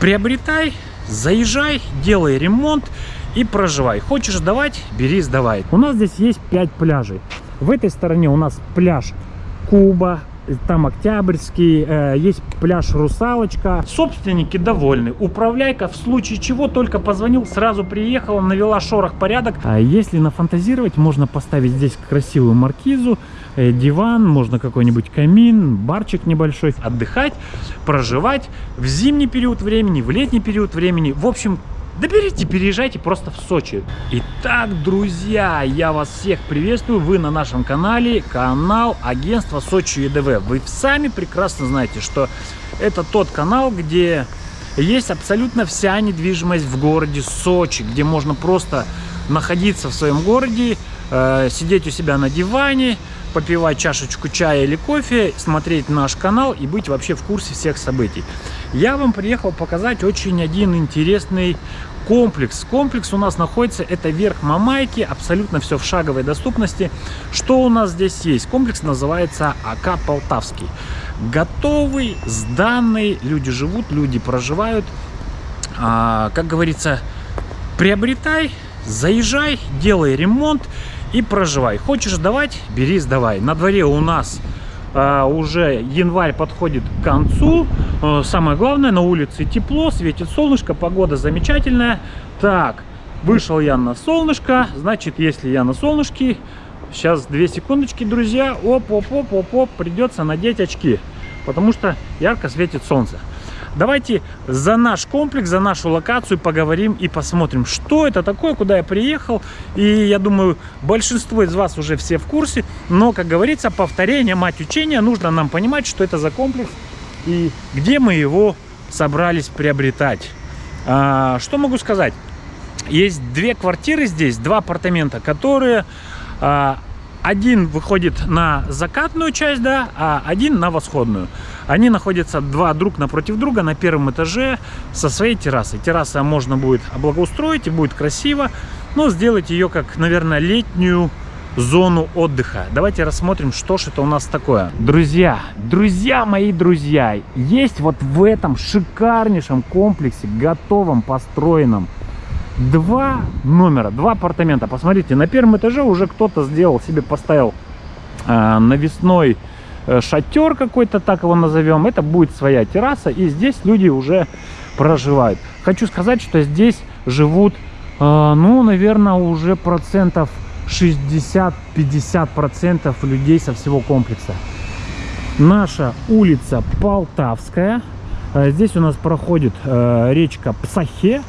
Приобретай, заезжай, делай ремонт и проживай. Хочешь сдавать, бери, сдавай. У нас здесь есть 5 пляжей. В этой стороне у нас пляж Куба, там Октябрьский, э, есть пляж Русалочка. Собственники довольны. Управляйка в случае чего только позвонил, сразу приехала, навела шорох порядок. А если нафантазировать, можно поставить здесь красивую маркизу, э, диван, можно какой-нибудь камин, барчик небольшой. Отдыхать, проживать в зимний период времени, в летний период времени. В общем, да берите, переезжайте просто в Сочи. Итак, друзья, я вас всех приветствую. Вы на нашем канале, канал агентства Сочи ЕДВ. Вы сами прекрасно знаете, что это тот канал, где есть абсолютно вся недвижимость в городе Сочи, где можно просто находиться в своем городе, э, сидеть у себя на диване, попивать чашечку чая или кофе, смотреть наш канал и быть вообще в курсе всех событий. Я вам приехал показать очень один интересный комплекс. Комплекс у нас находится, это верх Мамайки, абсолютно все в шаговой доступности. Что у нас здесь есть? Комплекс называется АК Полтавский. Готовый, сданный, люди живут, люди проживают. А, как говорится, приобретай, заезжай, делай ремонт и проживай. Хочешь сдавать, бери, сдавай. На дворе у нас а, уже январь подходит к концу. А, самое главное, на улице тепло, светит солнышко, погода замечательная. Так, вышел я на солнышко, значит, если я на солнышке, сейчас две секундочки, друзья, оп-оп-оп-оп-оп, придется надеть очки, потому что ярко светит солнце. Давайте за наш комплекс, за нашу локацию поговорим и посмотрим, что это такое, куда я приехал. И я думаю, большинство из вас уже все в курсе. Но, как говорится, повторение, мать учения, нужно нам понимать, что это за комплекс и где мы его собрались приобретать. А, что могу сказать? Есть две квартиры здесь, два апартамента, которые а, один выходит на закатную часть, да, а один на восходную. Они находятся два друг напротив друга на первом этаже со своей террасой. Терраса можно будет облагоустроить и будет красиво, но сделать ее как, наверное, летнюю зону отдыха. Давайте рассмотрим, что же это у нас такое. Друзья, друзья мои друзья, есть вот в этом шикарнейшем комплексе, готовом, построенном, два номера, два апартамента. Посмотрите, на первом этаже уже кто-то сделал себе, поставил э, навесной э, шатер какой-то, так его назовем. Это будет своя терраса, и здесь люди уже проживают. Хочу сказать, что здесь живут, э, ну, наверное, уже процентов 60-50 процентов людей со всего комплекса. Наша улица Полтавская. Э, здесь у нас проходит э, речка Псахе.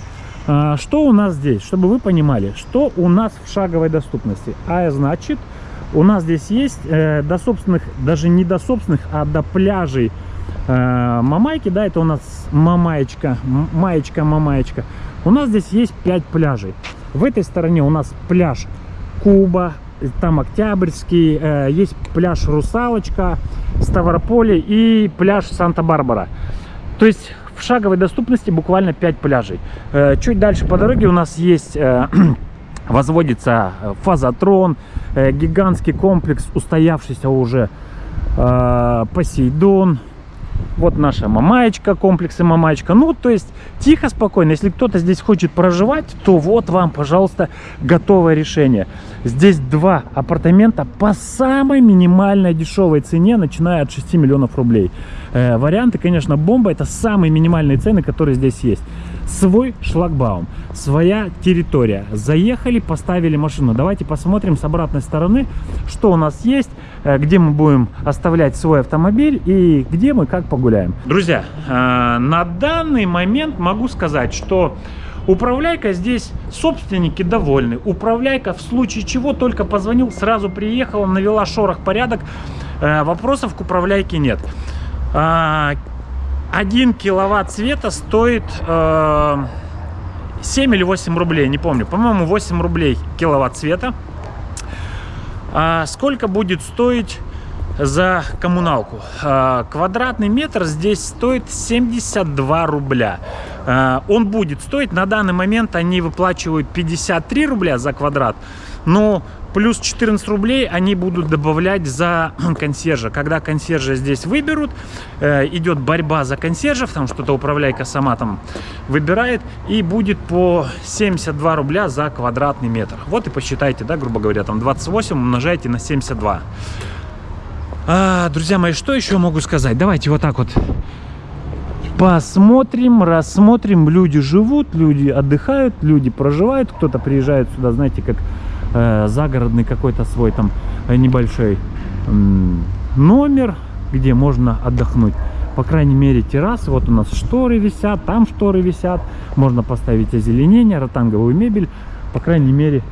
А, что у нас здесь? Чтобы вы понимали, что у нас в шаговой доступности. А значит, у нас здесь есть э, до собственных, даже не до собственных, а до пляжей э, Мамайки. Да, это у нас Мамаечка, Маечка, Мамаечка. У нас здесь есть 5 пляжей. В этой стороне у нас пляж Куба, там Октябрьский, э, есть пляж Русалочка, Ставрополе и пляж Санта-Барбара. То есть в шаговой доступности буквально 5 пляжей. Э, чуть дальше по дороге у нас есть э, возводится э, фазотрон, гигантский комплекс, устоявшийся уже Посейдон, вот наша мамаечка, комплексы мамаечка. Ну, то есть, тихо, спокойно. Если кто-то здесь хочет проживать, то вот вам, пожалуйста, готовое решение. Здесь два апартамента по самой минимальной дешевой цене, начиная от 6 миллионов рублей. Э, варианты, конечно, бомба. Это самые минимальные цены, которые здесь есть. Свой шлагбаум, своя территория. Заехали, поставили машину. Давайте посмотрим с обратной стороны, что у нас есть, где мы будем оставлять свой автомобиль и где мы как погуляем. Друзья, э, на данный момент могу сказать, что Управляйка здесь собственники довольны. Управляйка в случае чего только позвонил, сразу приехала, навела шорох, порядок. Э, вопросов к управляйке нет. Э, 1 киловатт света стоит 7 или 8 рублей, не помню. По-моему, 8 рублей киловатт света. А сколько будет стоить за коммуналку. А, квадратный метр здесь стоит 72 рубля. А, он будет стоить, на данный момент они выплачивают 53 рубля за квадрат. но плюс 14 рублей они будут добавлять за консьержа. Когда консьержа здесь выберут, э, идет борьба за консьержев, там что-то управляйка сама там выбирает, и будет по 72 рубля за квадратный метр. Вот и посчитайте, да, грубо говоря, там 28 умножайте на 72. А, друзья мои, что еще могу сказать? Давайте вот так вот посмотрим, рассмотрим. Люди живут, люди отдыхают, люди проживают. Кто-то приезжает сюда, знаете, как э, загородный какой-то свой там э, небольшой номер, где можно отдохнуть. По крайней мере, террасы. Вот у нас шторы висят, там шторы висят. Можно поставить озеленение, ротанговую мебель. По крайней мере,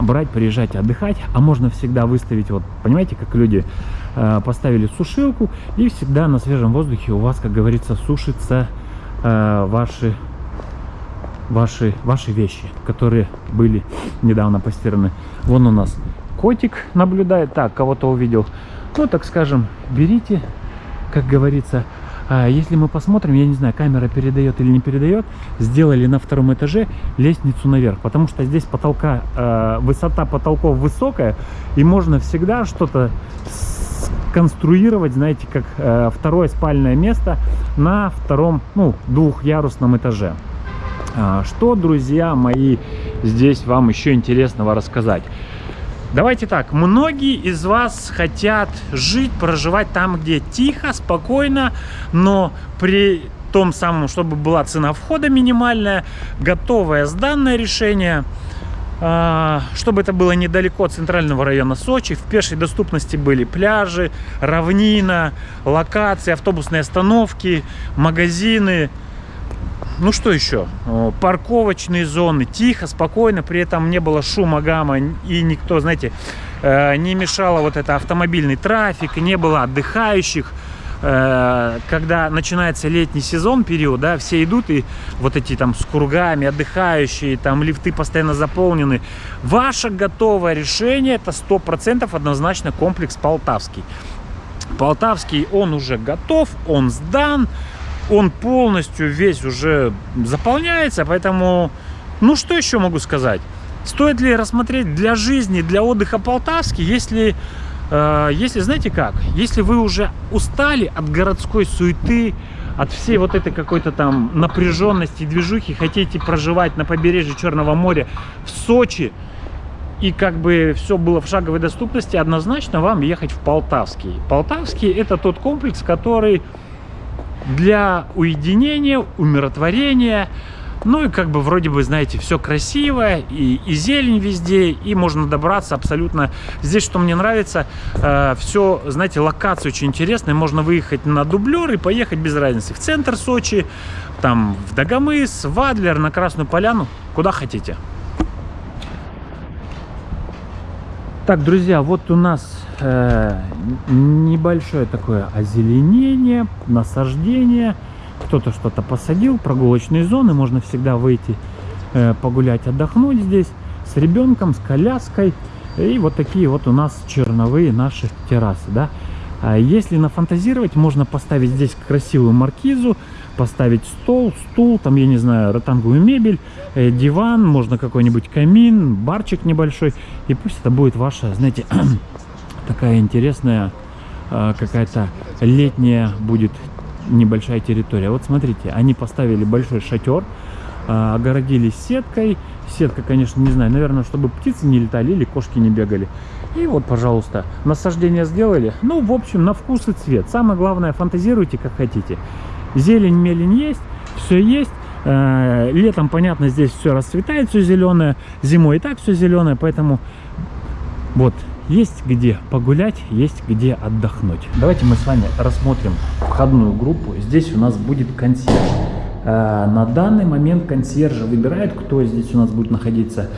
брать, приезжать, отдыхать. А можно всегда выставить, вот, понимаете, как люди э, поставили сушилку. И всегда на свежем воздухе у вас, как говорится, сушится э, ваши ваши, ваши вещи, которые были недавно постираны. Вон у нас котик наблюдает. Так, кого-то увидел. Ну, так скажем, берите, как говорится, а если мы посмотрим, я не знаю, камера передает или не передает, сделали на втором этаже лестницу наверх, потому что здесь потолка, э, высота потолков высокая, и можно всегда что-то конструировать, знаете, как э, второе спальное место на втором, ну, двухъярусном этаже. А, что, друзья мои, здесь вам еще интересного рассказать? Давайте так, многие из вас хотят жить, проживать там, где тихо, спокойно, но при том самом, чтобы была цена входа минимальная, готовое сданное решение, а, чтобы это было недалеко от центрального района Сочи, в пешей доступности были пляжи, равнина, локации, автобусные остановки, магазины, ну что еще? Парковочные зоны. Тихо, спокойно, при этом не было шума, гамма. И никто, знаете, э, не мешало вот это автомобильный трафик, не было отдыхающих. Э, когда начинается летний сезон, период, да, все идут и вот эти там с кругами, отдыхающие, там лифты постоянно заполнены. Ваше готовое решение, это 100% однозначно комплекс Полтавский. Полтавский, он уже готов, он сдан он полностью весь уже заполняется, поэтому, ну что еще могу сказать? Стоит ли рассмотреть для жизни, для отдыха Полтавский, если, э, если знаете как, если вы уже устали от городской суеты, от всей вот этой какой-то там напряженности движухи, хотите проживать на побережье Черного моря в Сочи, и как бы все было в шаговой доступности, однозначно вам ехать в Полтавский. Полтавский это тот комплекс, который для уединения, умиротворения. Ну и как бы вроде бы, знаете, все красиво, и, и зелень везде, и можно добраться абсолютно. Здесь, что мне нравится, э, все, знаете, локация очень интересная. Можно выехать на дублер и поехать без разницы. В центр Сочи, там в Дагомыс, в Адлер, на Красную Поляну, куда хотите. Так, друзья, вот у нас э, небольшое такое озеленение, насаждение. Кто-то что-то посадил, прогулочные зоны. Можно всегда выйти э, погулять, отдохнуть здесь с ребенком, с коляской. И вот такие вот у нас черновые наши террасы, да. А если нафантазировать, можно поставить здесь красивую маркизу, поставить стол, стул, там, я не знаю, ротанговую мебель, э, диван, можно какой-нибудь камин, барчик небольшой. И пусть это будет ваша, знаете, такая интересная э, какая-то летняя будет небольшая территория. Вот смотрите, они поставили большой шатер, э, огородились сеткой. Сетка, конечно, не знаю, наверное, чтобы птицы не летали или кошки не бегали. И вот, пожалуйста, насаждение сделали. Ну, в общем, на вкус и цвет. Самое главное, фантазируйте, как хотите. Зелень, мелень есть, все есть. Э, летом, понятно, здесь все расцветает, все зеленое. Зимой и так все зеленое, поэтому вот есть где погулять, есть где отдохнуть. Давайте мы с вами рассмотрим входную группу. Здесь у нас будет консьерж. Э, на данный момент консьержа выбирает, кто здесь у нас будет находиться.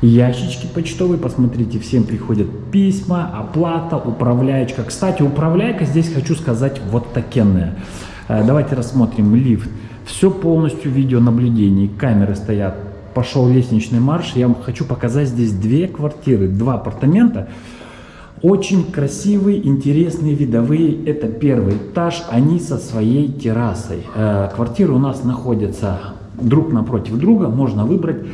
Ящички почтовые, посмотрите, всем приходят письма, оплата, управляечка. Кстати, управляйка здесь, хочу сказать, вот такенная. Э, давайте рассмотрим лифт. Все полностью видеонаблюдение. Камеры стоят. Пошел лестничный марш. Я вам хочу показать здесь две квартиры, два апартамента. Очень красивые, интересные, видовые. Это первый этаж. Они со своей террасой. Э, квартиры у нас находятся друг напротив друга. Можно выбрать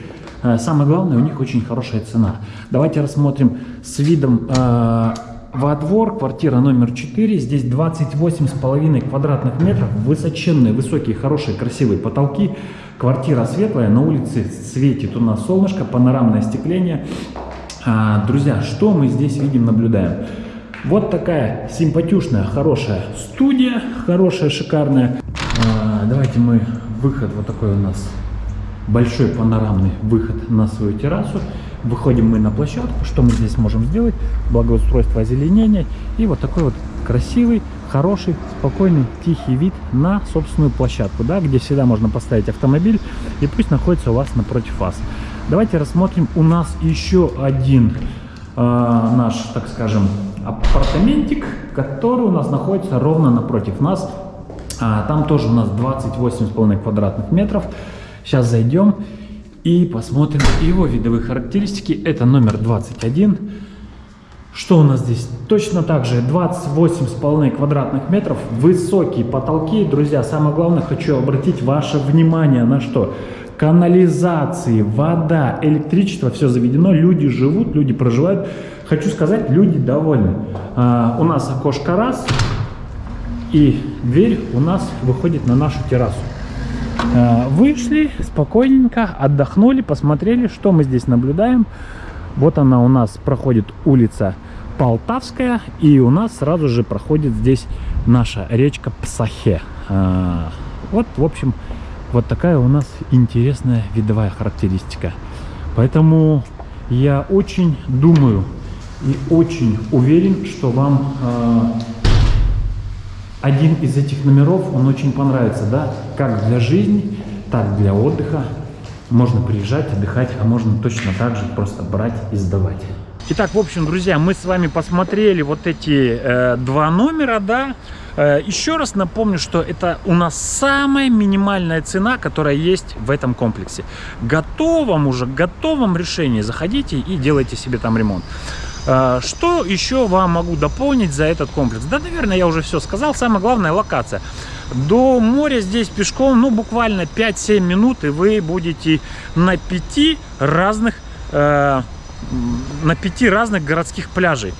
Э, самое главное, у них очень хорошая цена. Давайте рассмотрим с видом э, во двор, квартира номер 4. Здесь 28,5 квадратных метров, высоченные, высокие, хорошие, красивые потолки. Квартира светлая, на улице светит у нас солнышко, панорамное остекление. А, друзья, что мы здесь видим, наблюдаем? Вот такая симпатюшная, хорошая студия, хорошая, шикарная. А, давайте мы, выход вот такой у нас, большой панорамный выход на свою террасу. Выходим мы на площадку. Что мы здесь можем сделать? Благоустройство озеленения. И вот такой вот красивый, хороший, спокойный, тихий вид на собственную площадку, да, где всегда можно поставить автомобиль и пусть находится у вас напротив вас. Давайте рассмотрим у нас еще один э, наш, так скажем, апартаментик, который у нас находится ровно напротив нас. А, там тоже у нас 28,5 квадратных метров. Сейчас зайдем и посмотрим его видовые характеристики. Это номер 21. Что у нас здесь? Точно так же 28,5 квадратных метров, высокие потолки. Друзья, самое главное, хочу обратить ваше внимание на что? Канализации, вода, электричество, все заведено, люди живут, люди проживают. Хочу сказать, люди довольны. А, у нас окошко раз, и дверь у нас выходит на нашу террасу. Э, вышли спокойненько, отдохнули, посмотрели, что мы здесь наблюдаем. Вот она у нас проходит улица Полтавская, и у нас сразу же проходит здесь наша речка Псахе. Э, вот, в общем, вот такая у нас интересная видовая характеристика. Поэтому я очень думаю и очень уверен, что вам э, один из этих номеров, он очень понравится, да, как для жизни, так для отдыха. Можно приезжать, отдыхать, а можно точно так же просто брать и сдавать. Итак, в общем, друзья, мы с вами посмотрели вот эти э, два номера, да. Э, еще раз напомню, что это у нас самая минимальная цена, которая есть в этом комплексе. Готовом уже, готовом решении заходите и делайте себе там ремонт. А, что еще вам могу дополнить за этот комплекс? Да, наверное, я уже все сказал. Самое главное, локация. До моря здесь пешком, ну, буквально 5-7 минут, и вы будете на пяти разных, э, на пяти разных городских пляжей.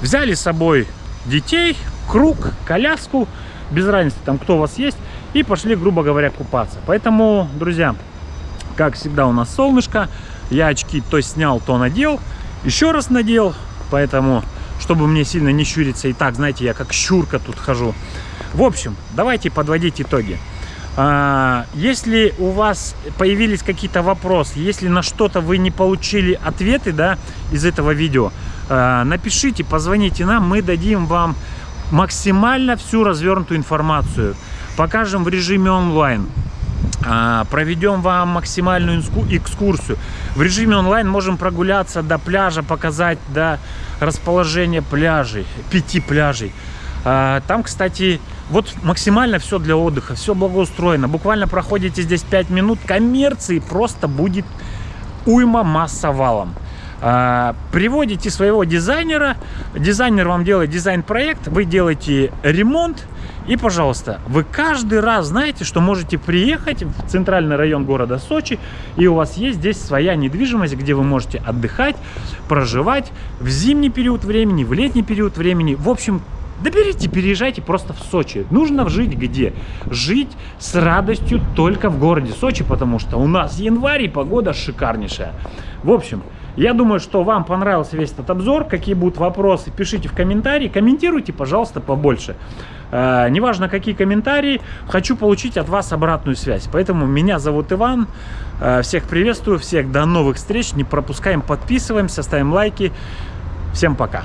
Взяли с собой детей, круг, коляску, без разницы, там, кто у вас есть, и пошли, грубо говоря, купаться. Поэтому, друзья, как всегда у нас солнышко, я очки то снял, то надел, еще раз надел, поэтому, чтобы мне сильно не щуриться, и так, знаете, я как щурка тут хожу. В общем, давайте подводить итоги. А, если у вас появились какие-то вопросы, если на что-то вы не получили ответы да, из этого видео, а, напишите, позвоните нам, мы дадим вам максимально всю развернутую информацию. Покажем в режиме онлайн. А, проведем вам максимальную экскурсию. В режиме онлайн можем прогуляться до пляжа, показать до расположения пляжей, пяти пляжей. А, там, кстати, вот максимально все для отдыха, все благоустроено. Буквально проходите здесь 5 минут, коммерции просто будет уйма масса валом. А, приводите своего дизайнера, дизайнер вам делает дизайн-проект, вы делаете ремонт, и, пожалуйста, вы каждый раз знаете, что можете приехать в центральный район города Сочи, и у вас есть здесь своя недвижимость, где вы можете отдыхать, проживать в зимний период времени, в летний период времени. В общем, да переезжайте просто в Сочи. Нужно жить где? Жить с радостью только в городе Сочи, потому что у нас январь и погода шикарнейшая. В общем, я думаю, что вам понравился весь этот обзор. Какие будут вопросы, пишите в комментарии. Комментируйте, пожалуйста, побольше. Э, неважно, какие комментарии, хочу получить от вас обратную связь. Поэтому меня зовут Иван. Э, всех приветствую, всех до новых встреч. Не пропускаем, подписываемся, ставим лайки. Всем пока.